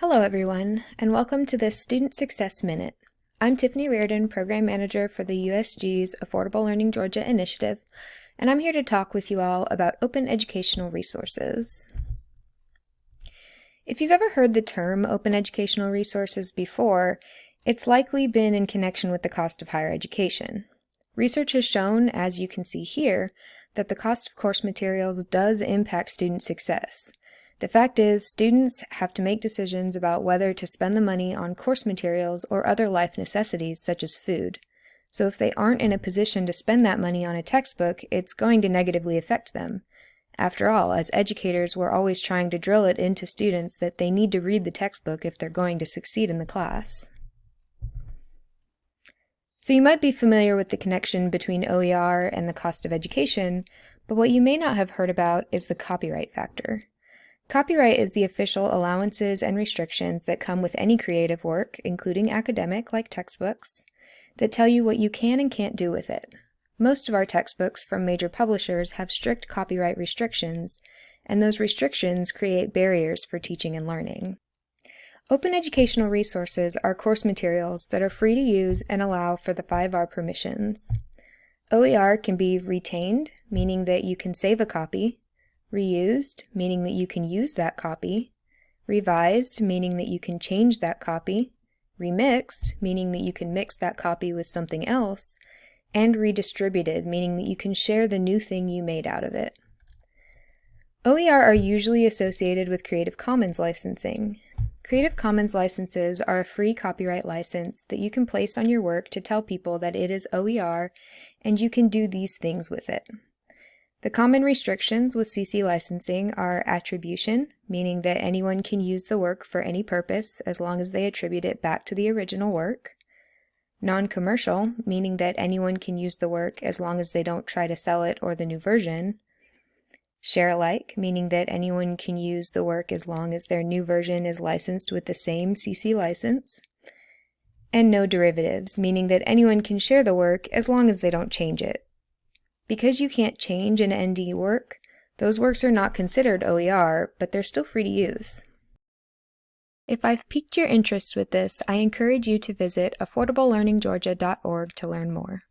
Hello everyone, and welcome to this Student Success Minute. I'm Tiffany Reardon, Program Manager for the USG's Affordable Learning Georgia initiative, and I'm here to talk with you all about open educational resources. If you've ever heard the term open educational resources before, it's likely been in connection with the cost of higher education. Research has shown, as you can see here, that the cost of course materials does impact student success. The fact is, students have to make decisions about whether to spend the money on course materials or other life necessities such as food. So if they aren't in a position to spend that money on a textbook, it's going to negatively affect them. After all, as educators, we're always trying to drill it into students that they need to read the textbook if they're going to succeed in the class. So you might be familiar with the connection between OER and the cost of education, but what you may not have heard about is the copyright factor. Copyright is the official allowances and restrictions that come with any creative work, including academic like textbooks, that tell you what you can and can't do with it. Most of our textbooks from major publishers have strict copyright restrictions, and those restrictions create barriers for teaching and learning. Open educational resources are course materials that are free to use and allow for the 5R permissions. OER can be retained, meaning that you can save a copy, reused, meaning that you can use that copy, revised, meaning that you can change that copy, remixed, meaning that you can mix that copy with something else, and redistributed, meaning that you can share the new thing you made out of it. OER are usually associated with Creative Commons licensing. Creative Commons licenses are a free copyright license that you can place on your work to tell people that it is OER and you can do these things with it. The common restrictions with CC licensing are attribution, meaning that anyone can use the work for any purpose as long as they attribute it back to the original work. Non-commercial, meaning that anyone can use the work as long as they don't try to sell it or the new version. Share alike, meaning that anyone can use the work as long as their new version is licensed with the same CC license. And no derivatives, meaning that anyone can share the work as long as they don't change it. Because you can't change an ND work, those works are not considered OER, but they're still free to use. If I've piqued your interest with this, I encourage you to visit affordablelearninggeorgia.org to learn more.